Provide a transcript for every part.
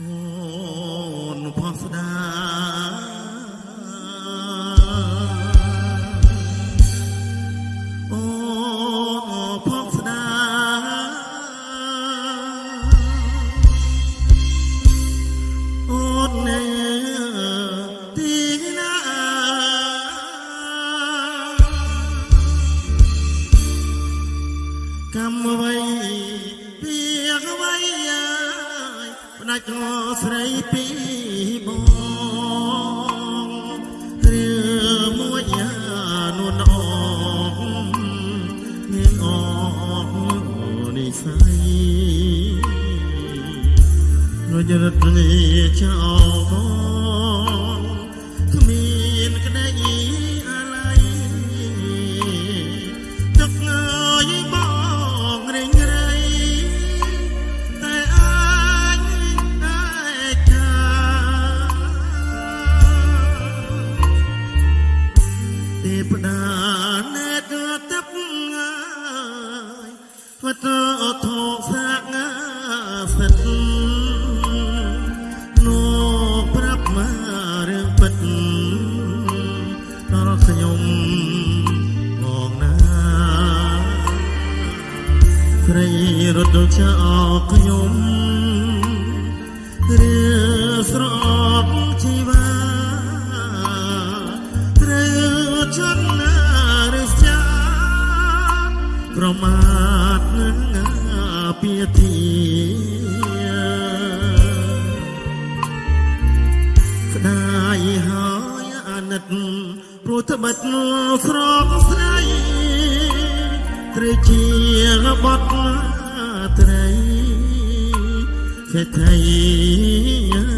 Oh. ជន់ណារស្ចាប្រមាទនឹងពាទីក្តាយហើយអាណិតព្រោះត្បិតស្រកស្រីត្រេជារបត់ត្រីសេដ្ឋី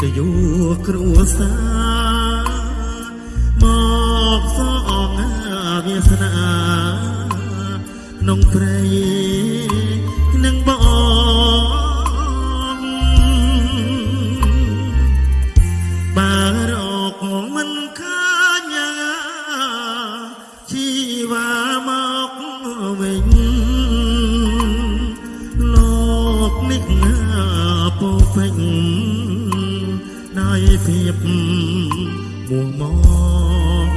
តយោគ្រួសារមកសងអាវាសនាក្នុងព្រៃ ភាពមួងមក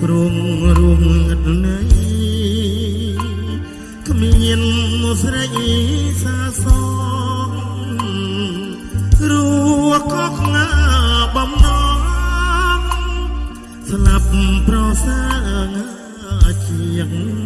ព្រងរួងងឹតណៃគ្មានស្រីសាសងរួក៏ខ្ងាបំណងស្លាប់ប្រសាងជាង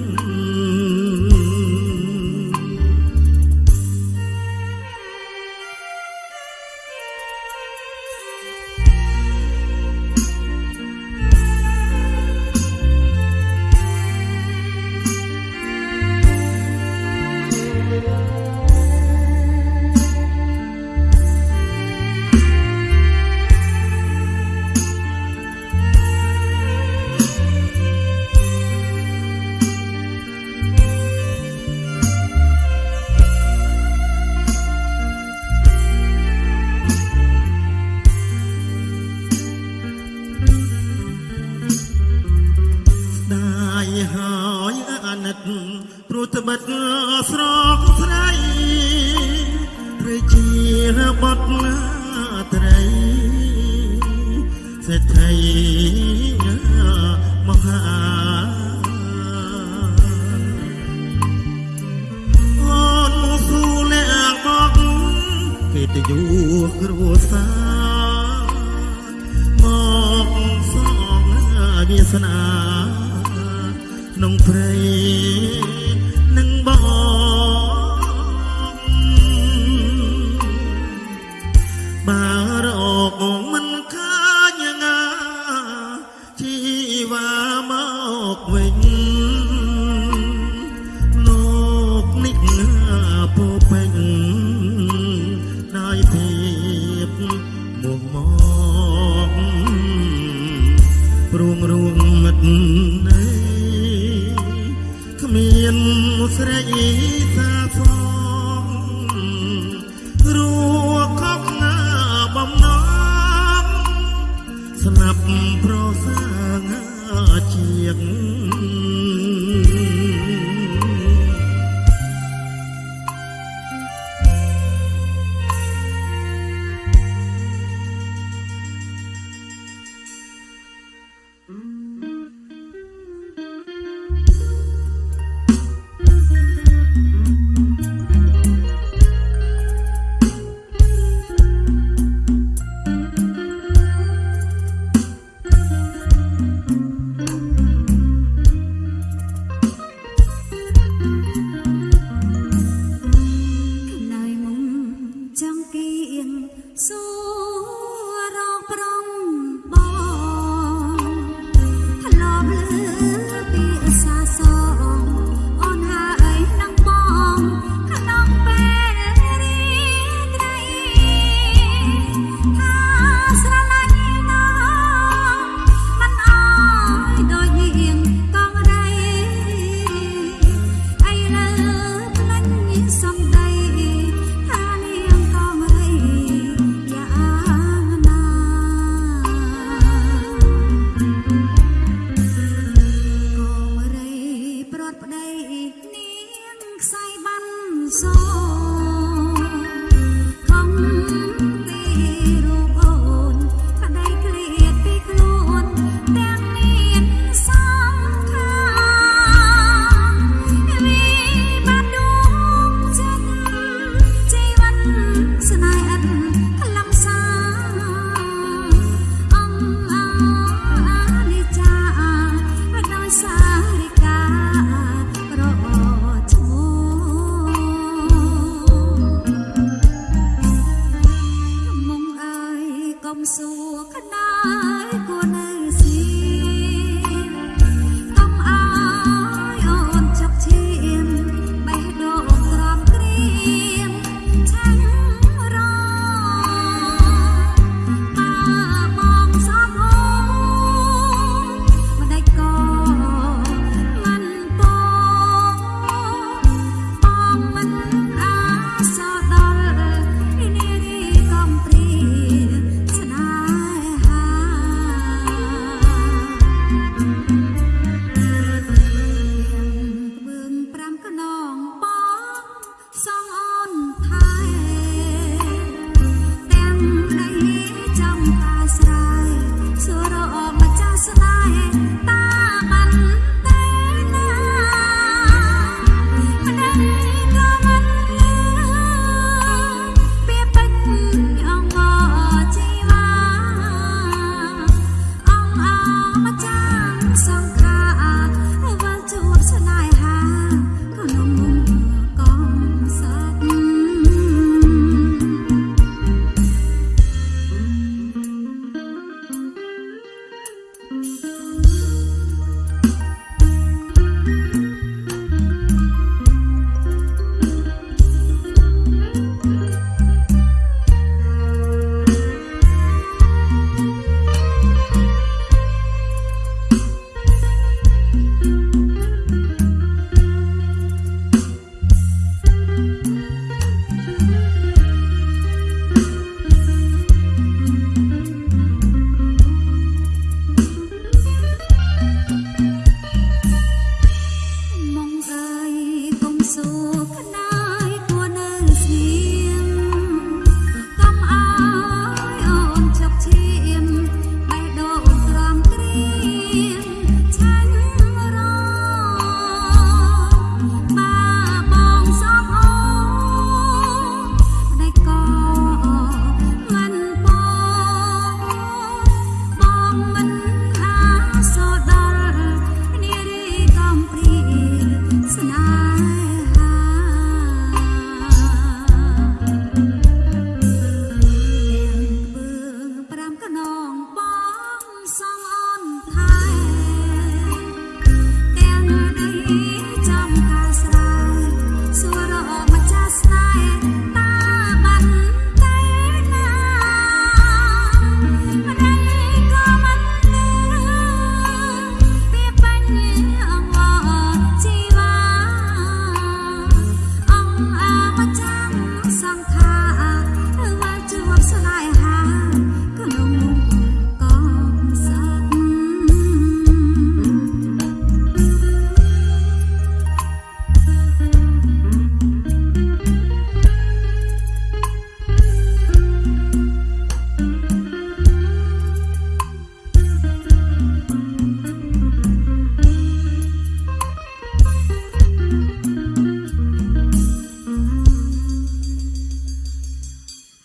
ស្នាក្នុងព្រៃនឹងបងបារអងមិនខាញងាជីវ៉ាមកវិញ